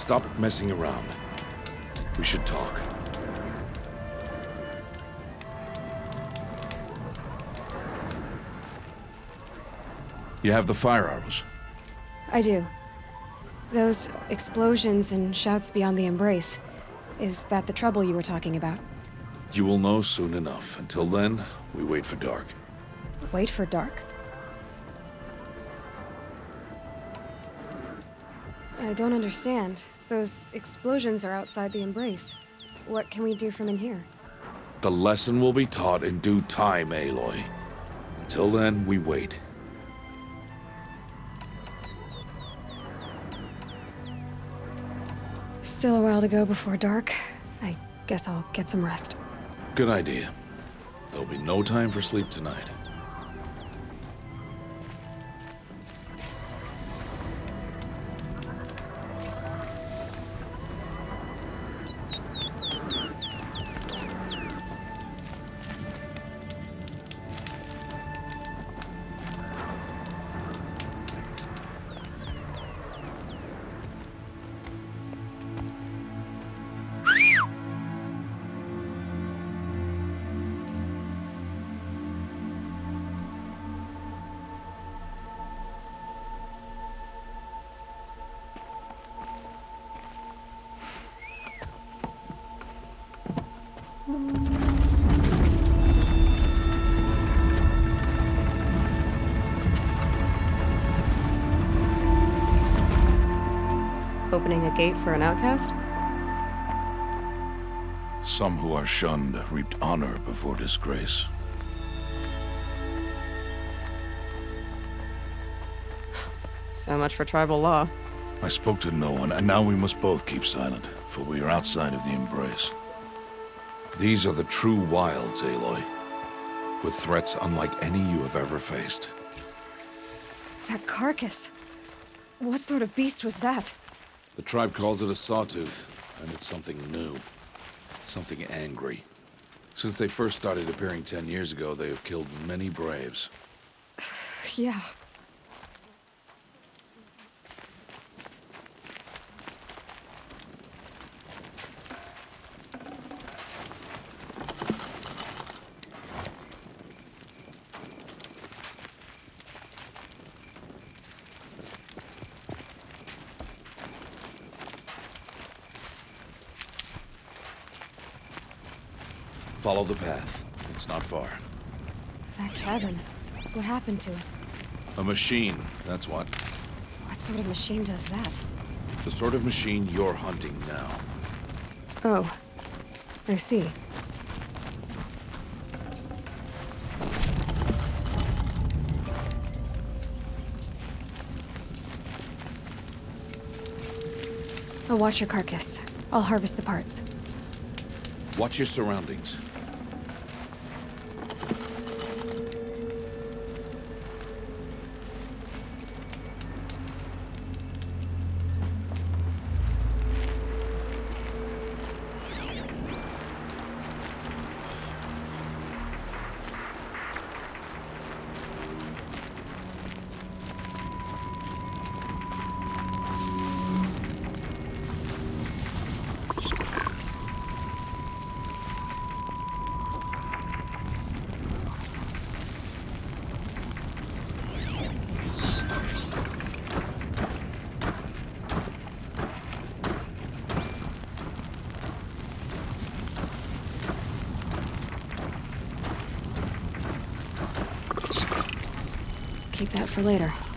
stop messing around. We should talk. You have the firearms? I do. Those explosions and shouts beyond the embrace. Is that the trouble you were talking about? You will know soon enough. Until then, we wait for dark. Wait for dark? I don't understand. Those explosions are outside the embrace. What can we do from in here? The lesson will be taught in due time, Aloy. Until then, we wait. Still a while to go before dark. I guess I'll get some rest. Good idea. There'll be no time for sleep tonight. Opening a gate for an outcast? Some who are shunned reaped honor before disgrace. So much for tribal law. I spoke to no one, and now we must both keep silent, for we are outside of the embrace. These are the true wilds, Aloy. With threats unlike any you have ever faced. That carcass. What sort of beast was that? The tribe calls it a sawtooth, and it's something new. Something angry. Since they first started appearing ten years ago, they have killed many braves. Yeah. Follow the path. It's not far. That cabin. What happened to it? A machine, that's what. What sort of machine does that? The sort of machine you're hunting now. Oh. I see. I'll watch your carcass. I'll harvest the parts. Watch your surroundings. That for later.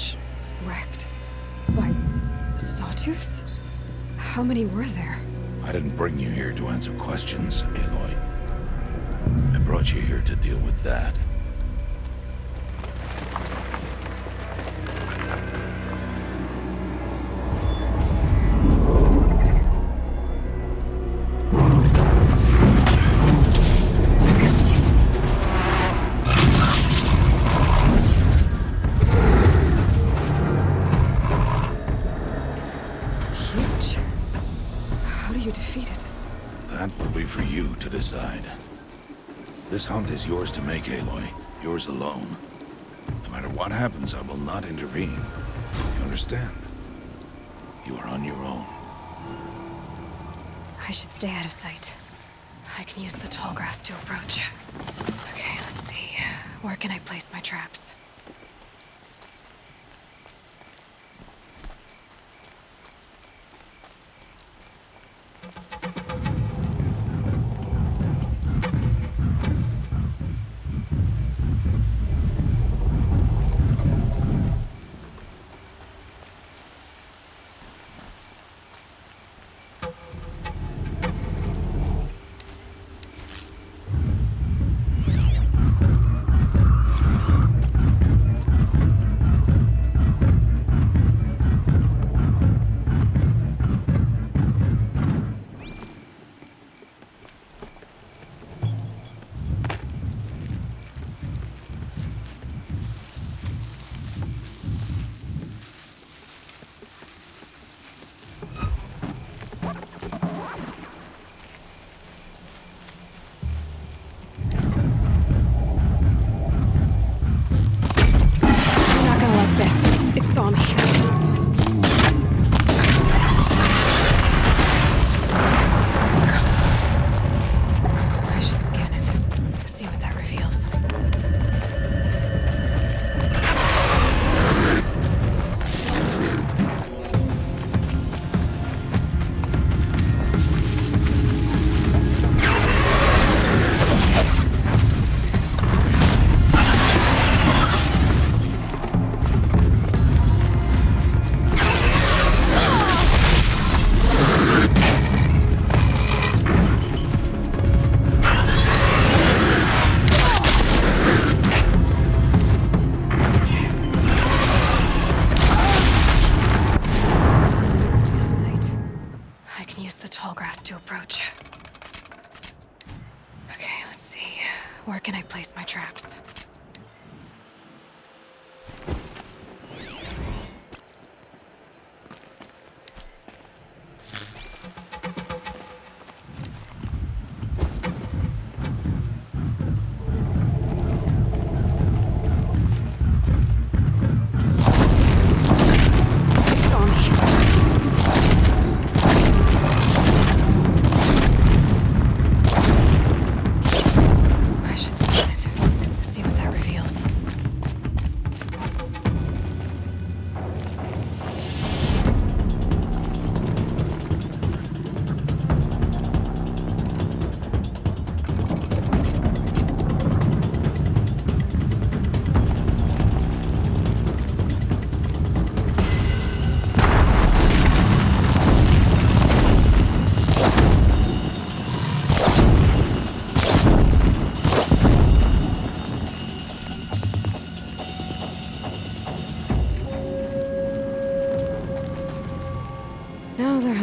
Wreckage. Wrecked? By... sawtooths? How many were there? I didn't bring you here to answer questions, Aloy. I brought you here to deal with that. You defeat it? That will be for you to decide. This hunt is yours to make, Aloy. Yours alone. No matter what happens, I will not intervene. You understand? You are on your own. I should stay out of sight. I can use the tall grass to approach. Okay, let's see. Where can I place my traps?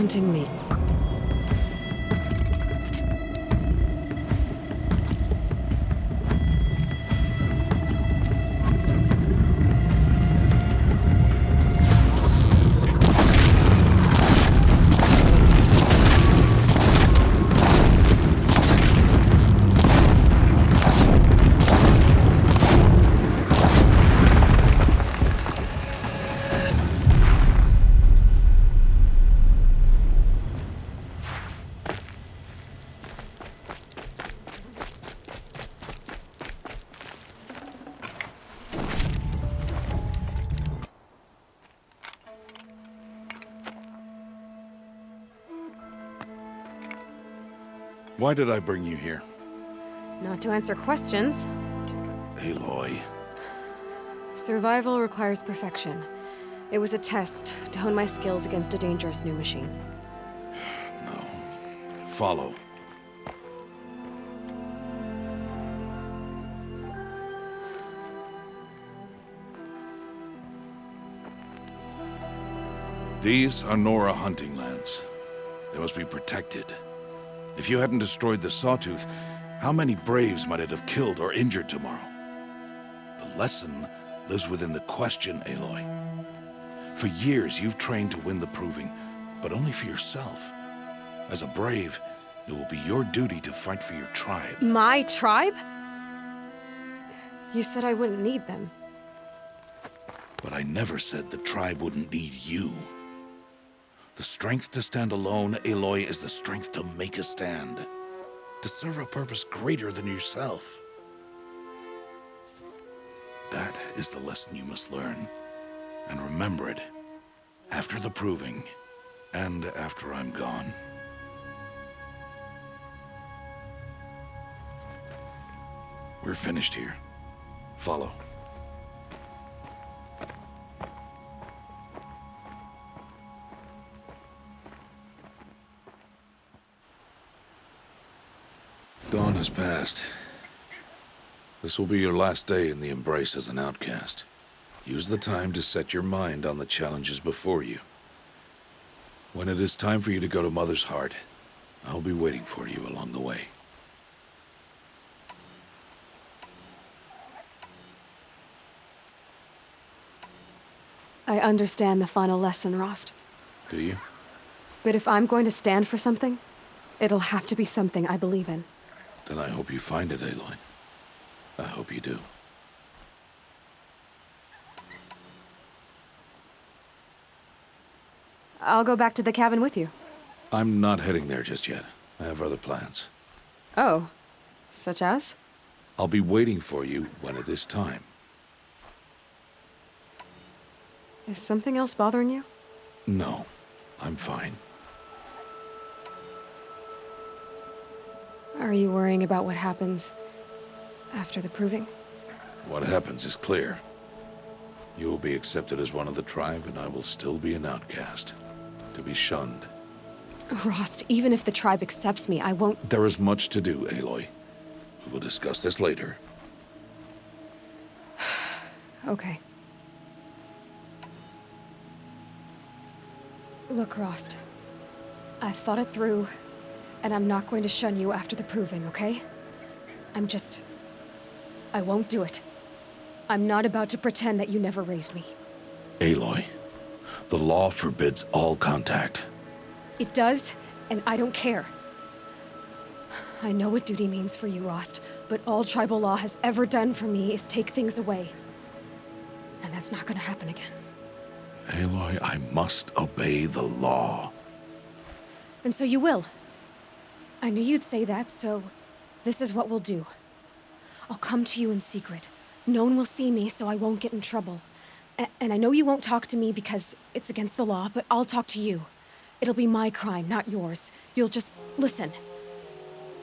Hunting me. Why did I bring you here? Not to answer questions. Aloy, Survival requires perfection. It was a test to hone my skills against a dangerous new machine. No. Follow. These are Nora hunting lands. They must be protected. If you hadn't destroyed the Sawtooth, how many Braves might it have killed or injured tomorrow? The lesson lives within the question, Aloy. For years, you've trained to win the Proving, but only for yourself. As a Brave, it will be your duty to fight for your tribe. My tribe? You said I wouldn't need them. But I never said the tribe wouldn't need you. The strength to stand alone, Aloy, is the strength to make a stand. To serve a purpose greater than yourself. That is the lesson you must learn. And remember it. After the proving. And after I'm gone. We're finished here. Follow. Dawn has passed. This will be your last day in the Embrace as an outcast. Use the time to set your mind on the challenges before you. When it is time for you to go to Mother's Heart, I'll be waiting for you along the way. I understand the final lesson, Rost. Do you? But if I'm going to stand for something, it'll have to be something I believe in. Then I hope you find it, Aloy. I hope you do. I'll go back to the cabin with you. I'm not heading there just yet. I have other plans. Oh. Such as? I'll be waiting for you when it is time. Is something else bothering you? No, I'm fine. Are you worrying about what happens after the proving? What happens is clear. You will be accepted as one of the tribe, and I will still be an outcast. To be shunned. Rost, even if the tribe accepts me, I won't... There is much to do, Aloy. We will discuss this later. Okay. Look, Rost. I've thought it through, and I'm not going to shun you after the proving, okay? I'm just... I won't do it. I'm not about to pretend that you never raised me. Aloy, the law forbids all contact. It does, and I don't care. I know what duty means for you, Rost, but all tribal law has ever done for me is take things away. And that's not gonna happen again. Aloy, I must obey the law. And so you will. I knew you'd say that, so this is what we'll do. I'll come to you in secret. No one will see me, so I won't get in trouble. A and I know you won't talk to me because it's against the law, but I'll talk to you. It'll be my crime, not yours. You'll just listen.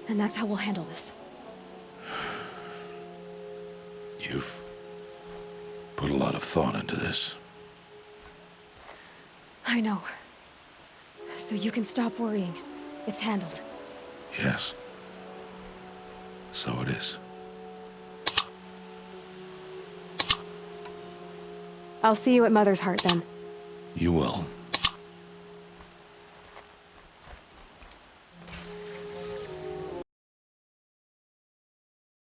And that's how we'll handle this. You've put a lot of thought into this. I know. So you can stop worrying. It's handled. Yes. So it is. I'll see you at Mother's Heart then. You will.